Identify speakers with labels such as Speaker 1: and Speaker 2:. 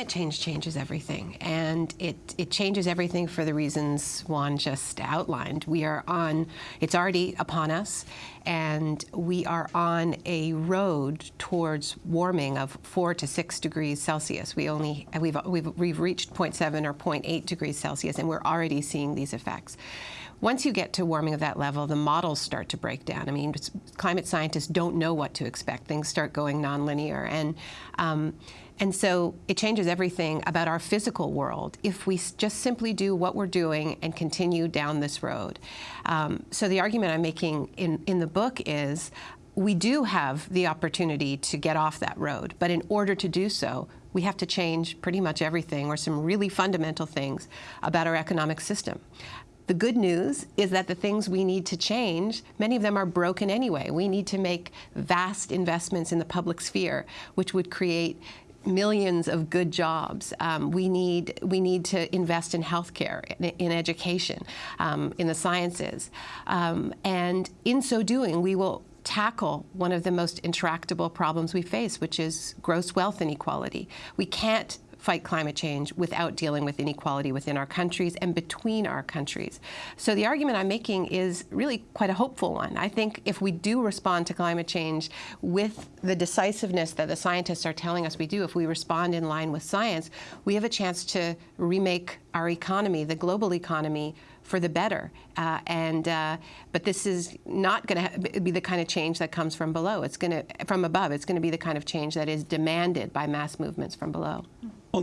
Speaker 1: climate change changes everything, and it, it changes everything for the reasons Juan just outlined. We are on, it's already upon us, and we are on a road towards warming of four to six degrees Celsius. We only, we've, we've, we've reached 0.7 or 0.8 degrees Celsius, and we're already seeing these effects. Once you get to warming of that level, the models start to break down. I mean, climate scientists don't know what to expect. Things start going nonlinear. And, um, and so it changes everything about our physical world if we just simply do what we're doing and continue down this road. Um, so the argument I'm making in, in the book is we do have the opportunity to get off that road, but in order to do so, we have to change pretty much everything or some really fundamental things about our economic system. The good news is that the things we need to change, many of them are broken anyway. We need to make vast investments in the public sphere, which would create millions of good jobs. Um, we need we need to invest in healthcare, in, in education, um, in the sciences, um, and in so doing, we will tackle one of the most intractable problems we face, which is gross wealth inequality. We can't fight climate change without dealing with inequality within our countries and between our countries. So the argument I'm making is really quite a hopeful one. I think if we do respond to climate change with the decisiveness that the scientists are telling us we do, if we respond in line with science, we have a chance to remake our economy, the global economy, for the better. Uh, and uh, but this is not going to be the kind of change that comes from below. It's going to from above. It's going to be the kind of change that is demanded by mass movements from below. Oh.